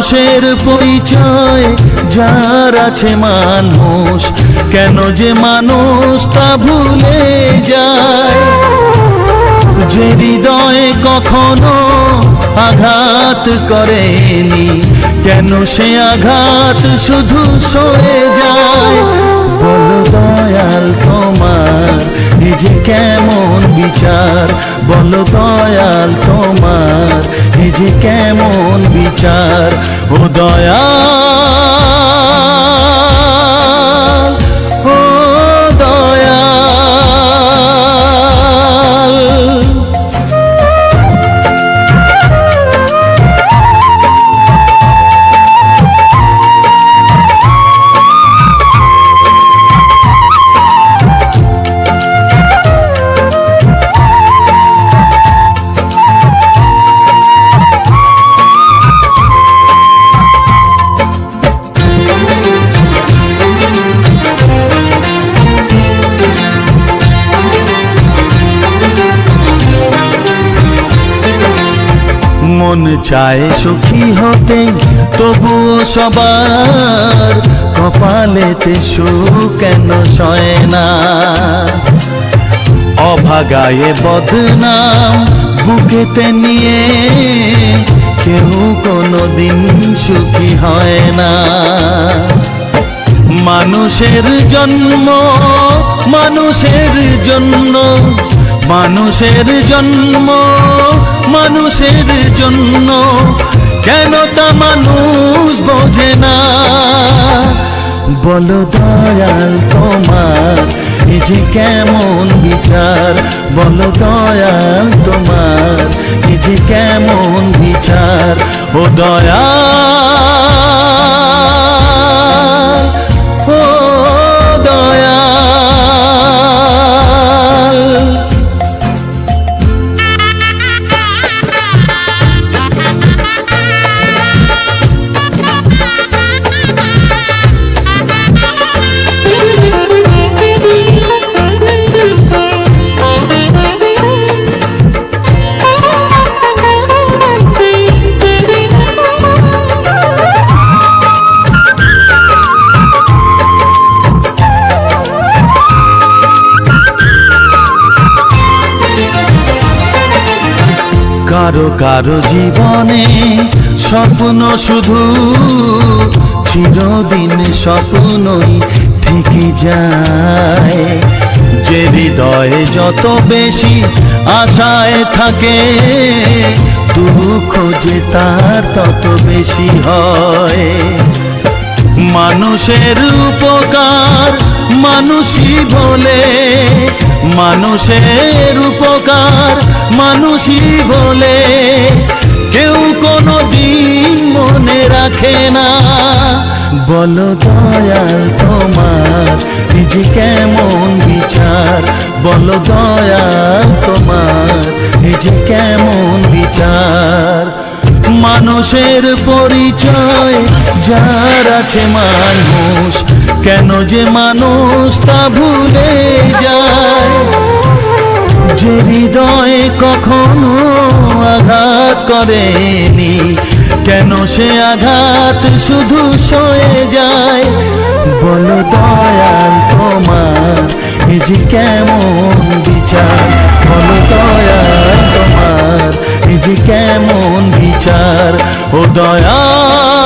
মানুষের পরিচয়, যার আছে মানুষ, কেন যে মানুষ তা ভুলে যায়? যে হৃদয়ে কখনো আঘাত করেনি, কেন সে আঘাত শুধু সরে যায়? বলো দয়াল তোমার যে কেমন বিচার বল দয়াল তোমার এই যে কেমন বিচার ও দয়াল। মন চায় সুখী হতে, তবুও সবার কপালেতে সুখ কেন সয় না? অভাগায়ে বদনাম বুকেতে নিয়ে কেউ কোনো দিন সুখী হয় না। মানুষের জন্ম, মানুষের জন্য, মানুষের জন্ম মানুষের জন্য কেন তা মানুষ বোঝে না? বলো দয়াল তোমার, এ যে কেমন বিচার। বলো দয়াল তোমার, এ যে কেমন বিচার। ও দয়াল কারও কারও জীবনে স্বপ্ন শুধু চিরদিন স্বপ্নই থেকে যায়। যে হৃদয়ে যত বেশি আশায় থাকে দুঃখ যে তার তত বেশি হয়। মানুষের উপকার মানুষই বলে মানুষের উপকার মানুষই বলে। কেউ কোনো দিন মনে রাখে না। বলো দয়াল তোমার যে কেমন বিচার? বলো দয়াল তোমার যে কেমন বিচার? মানুষের পরিচয়, যার আছে মানুষ কেন যে মানুষ তা ভুলে যায়? যে হৃদয়ে কখনো আঘাত করেনি, কেন সে আঘাত শুধু সয়ে যায়? বলো দয়াল তোমার এই যে কেমন বিচার? বলো দয়াল তোমার এই যে কেমন বিচার? ও দয়াল